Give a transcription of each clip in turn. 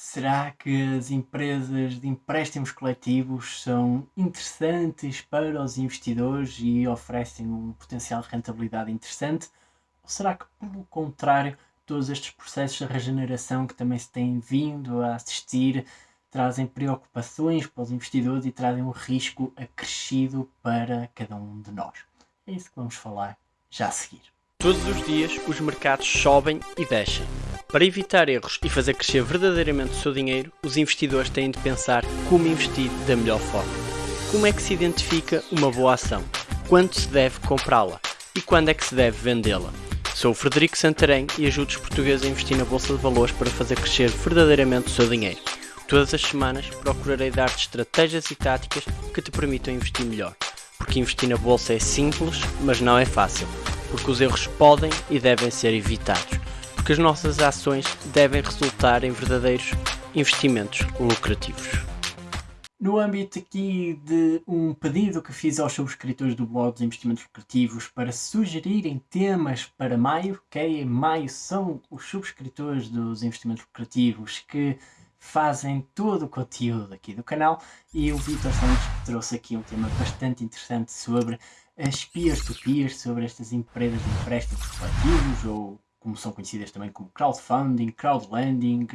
Será que as empresas de empréstimos coletivos são interessantes para os investidores e oferecem um potencial de rentabilidade interessante? Ou será que, pelo contrário, todos estes processos de regeneração que também se têm vindo a assistir trazem preocupações para os investidores e trazem um risco acrescido para cada um de nós? É isso que vamos falar já a seguir. Todos os dias os mercados sobem e descem. Para evitar erros e fazer crescer verdadeiramente o seu dinheiro, os investidores têm de pensar como investir da melhor forma. Como é que se identifica uma boa ação? Quando se deve comprá-la? E quando é que se deve vendê-la? Sou o Frederico Santarém e ajudo os portugueses a investir na Bolsa de Valores para fazer crescer verdadeiramente o seu dinheiro. Todas as semanas procurarei dar-te estratégias e táticas que te permitam investir melhor. Porque investir na Bolsa é simples, mas não é fácil porque os erros podem e devem ser evitados, porque as nossas ações devem resultar em verdadeiros investimentos lucrativos. No âmbito aqui de um pedido que fiz aos subscritores do blog dos investimentos lucrativos para sugerirem temas para maio, ok? Em maio são os subscritores dos investimentos lucrativos que fazem todo o conteúdo aqui do canal e o Vitor Santos trouxe aqui um tema bastante interessante sobre as peer-to-peer, -peer, sobre estas empresas de empréstimos coletivos ou como são conhecidas também como crowdfunding, crowdlending,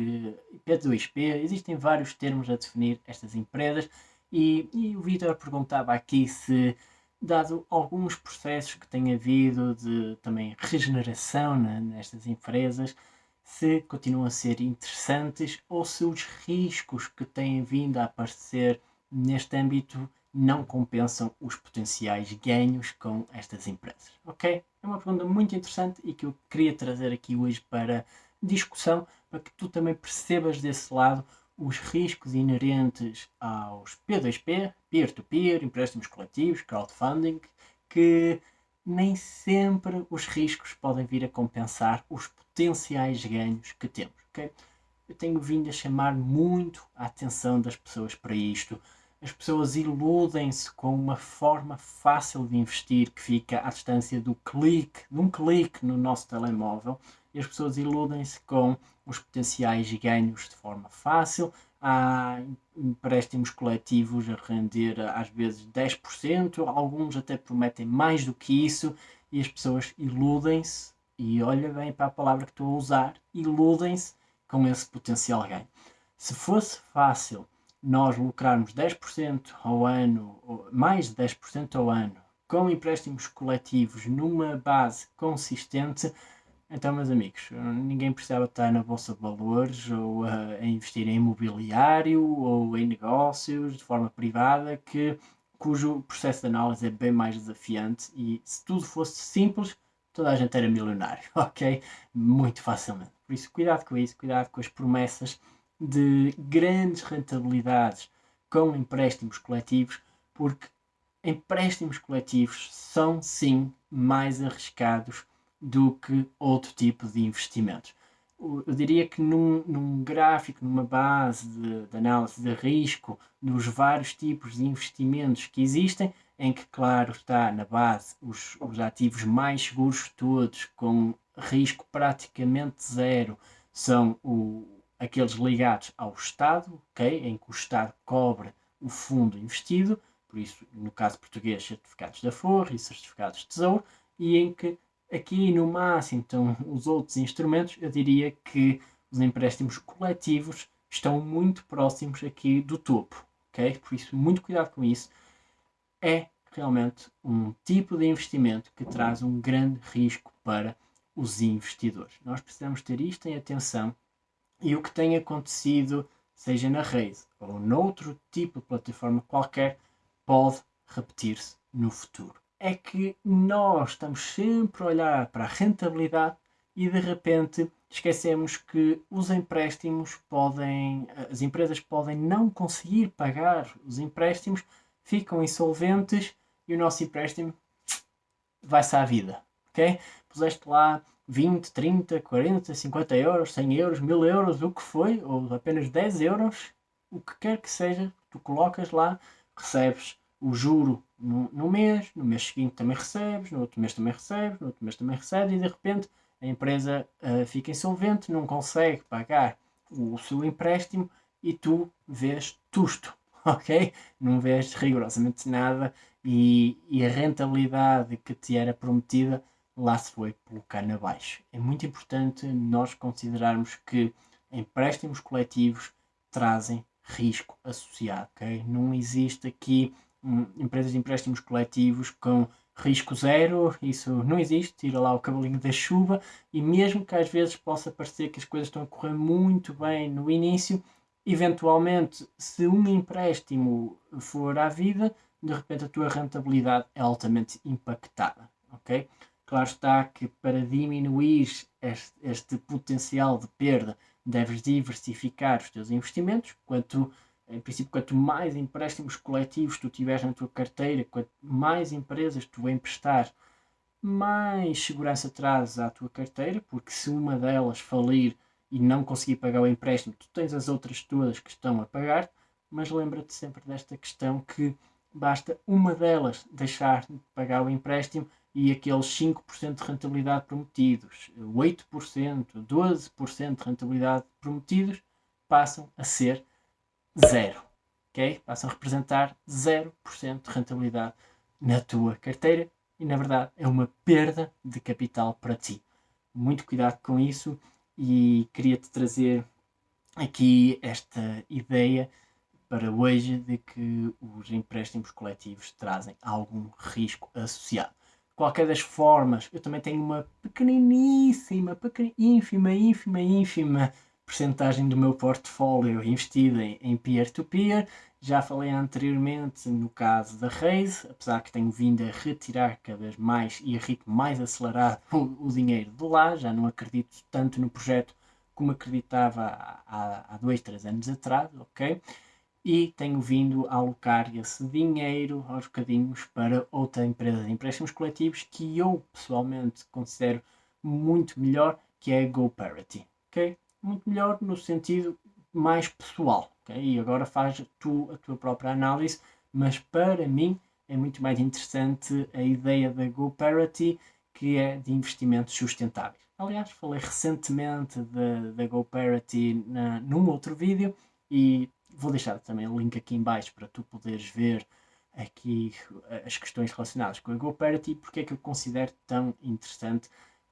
P2P, existem vários termos a definir estas empresas e, e o Vitor perguntava aqui se, dado alguns processos que tem havido de também regeneração nestas empresas, se continuam a ser interessantes ou se os riscos que têm vindo a aparecer neste âmbito não compensam os potenciais ganhos com estas empresas. Ok? É uma pergunta muito interessante e que eu queria trazer aqui hoje para discussão, para que tu também percebas desse lado os riscos inerentes aos P2P, peer-to-peer, -peer, empréstimos coletivos, crowdfunding, que nem sempre os riscos podem vir a compensar os potenciais ganhos que temos. Okay? Eu tenho vindo a chamar muito a atenção das pessoas para isto. As pessoas iludem-se com uma forma fácil de investir que fica à distância do clique, de um clique no nosso telemóvel, e as pessoas iludem-se com os potenciais ganhos de forma fácil. Há empréstimos coletivos a render às vezes 10%, alguns até prometem mais do que isso, e as pessoas iludem-se, e olha bem para a palavra que estou a usar, iludem-se com esse potencial ganho. Se fosse fácil nós lucrarmos 10% ao ano, mais de 10% ao ano, com empréstimos coletivos numa base consistente, então, meus amigos, ninguém precisava estar na Bolsa de Valores ou uh, a investir em imobiliário ou em negócios de forma privada, que, cujo processo de análise é bem mais desafiante e se tudo fosse simples, toda a gente era milionário, ok? Muito facilmente. Por isso, cuidado com isso, cuidado com as promessas de grandes rentabilidades com empréstimos coletivos, porque empréstimos coletivos são sim mais arriscados do que outro tipo de investimentos. Eu diria que num, num gráfico, numa base de, de, análise de risco dos vários tipos de investimentos que existem, em que, claro, está na base os, os ativos mais seguros todos, com risco praticamente zero, são o, aqueles ligados ao Estado, okay, em que o Estado cobre o fundo investido, por isso, no caso português, certificados da Forra e certificados de Tesouro, e em que aqui no máximo então os outros instrumentos, eu diria que os empréstimos coletivos estão muito próximos aqui do topo, ok? Por isso, muito cuidado com isso. É realmente um tipo de investimento que traz um grande risco para os investidores. Nós precisamos ter isto em atenção e o que tem acontecido, seja na rede ou noutro tipo de plataforma qualquer, pode repetir-se no futuro. É que nós estamos sempre a olhar para a rentabilidade e de repente esquecemos que os empréstimos podem, as empresas podem não conseguir pagar os empréstimos, ficam insolventes e o nosso empréstimo vai-se à vida, ok? Puseste lá 20, 30, 40, 50 euros, 100 euros, 1000 euros, o que foi, ou apenas 10 euros, o que quer que seja, tu colocas lá, recebes o juro no, no, mês, no mês seguinte também recebes, no outro mês também recebes, no outro mês também recebes e de repente a empresa uh, fica insolvente, não consegue pagar o seu empréstimo e tu vês tusto, ok? Não vês rigorosamente nada e, e a rentabilidade que te era prometida lá se foi pelo cano abaixo. É muito importante nós considerarmos que empréstimos coletivos trazem risco associado, ok? Não existe aqui hum, empresas de empréstimos coletivos com risco zero, isso não existe, tira lá o cavalinho da chuva e mesmo que às vezes possa parecer que as coisas estão a correr muito bem no início, eventualmente se um empréstimo for à vida, de repente a tua rentabilidade é altamente impactada, ok? Claro está que para diminuir este, este potencial de perda deves diversificar os teus investimentos, quanto em princípio, quanto mais empréstimos coletivos tu tiveres na tua carteira, quanto mais empresas tu emprestar, mais segurança traz à tua carteira, porque se uma delas falir e não conseguir pagar o empréstimo, tu tens as outras todas que estão a pagar, mas lembra-te sempre desta questão que basta uma delas deixar de pagar o empréstimo e aqueles 5% de rentabilidade prometidos, 8%, 12% de rentabilidade prometidos, passam a ser zero. ok? Passam a representar 0% de rentabilidade na tua carteira e, na verdade, é uma perda de capital para ti. Muito cuidado com isso e queria-te trazer aqui esta ideia para hoje de que os empréstimos coletivos trazem algum risco associado. Qualquer das formas, eu também tenho uma pequeniníssima, pequena, ínfima, ínfima, ínfima percentagem do meu portfólio investida em peer-to-peer. -peer. Já falei anteriormente no caso da Raise, apesar que tenho vindo a retirar cada vez mais e a ritmo mais acelerado o, o dinheiro de lá, já não acredito tanto no projeto como acreditava há, há dois, três anos atrás, ok? E tenho vindo a alocar esse dinheiro aos bocadinhos para outra empresa de empréstimos coletivos que eu pessoalmente considero muito melhor, que é a GoParity. Okay? Muito melhor no sentido mais pessoal. Okay? E agora faz tu a tua própria análise, mas para mim é muito mais interessante a ideia da GoParity, que é de investimentos sustentáveis. Aliás, falei recentemente da, da GoParity na, num outro vídeo e Vou deixar também o link aqui em baixo para tu poderes ver aqui eh, as questões relacionadas com a GoParity e porque é que eu considero tão interessante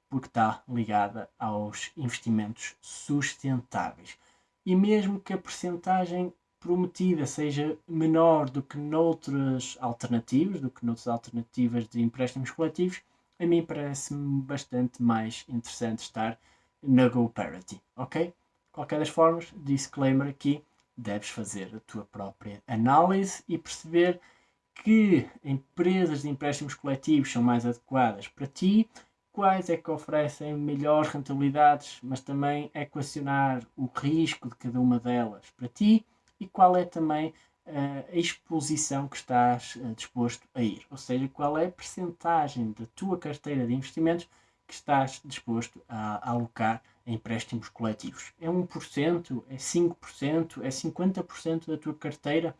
porque está ligada aos investimentos sustentáveis. E mesmo que a percentagem prometida seja menor do que noutras alternativas, do que noutras alternativas de empréstimos coletivos, a mim parece-me bastante mais interessante estar na GoParity, ok? Qualquer das formas, disclaimer aqui, deves fazer a tua própria análise e perceber que empresas de empréstimos coletivos são mais adequadas para ti, quais é que oferecem melhores rentabilidades, mas também equacionar o risco de cada uma delas para ti e qual é também uh, a exposição que estás uh, disposto a ir, ou seja, qual é a percentagem da tua carteira de investimentos que estás disposto a, alocar empréstimos coletivos. É 1%, é 5%, é 50% da tua carteira.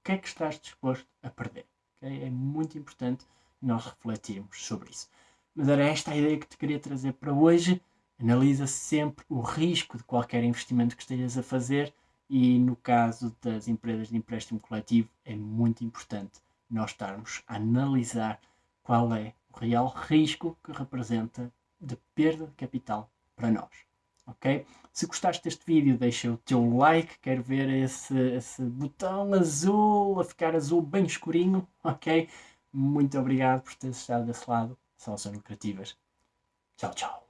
O que é que estás disposto a perder? Okay? É muito importante nós refletirmos sobre isso. Mas era esta a ideia que te queria trazer para hoje. Analisa sempre o risco de qualquer investimento que estejas a fazer e no caso das empresas de empréstimo coletivo é muito importante nós estarmos a analisar qual é o real risco que representa de perda de capital para nós. Ok? Se gostaste deste vídeo, deixa o teu like. Quero ver esse, esse botão azul a ficar azul bem escurinho. Ok? Muito obrigado por teres estado desse lado. Soluções lucrativas. Tchau, tchau.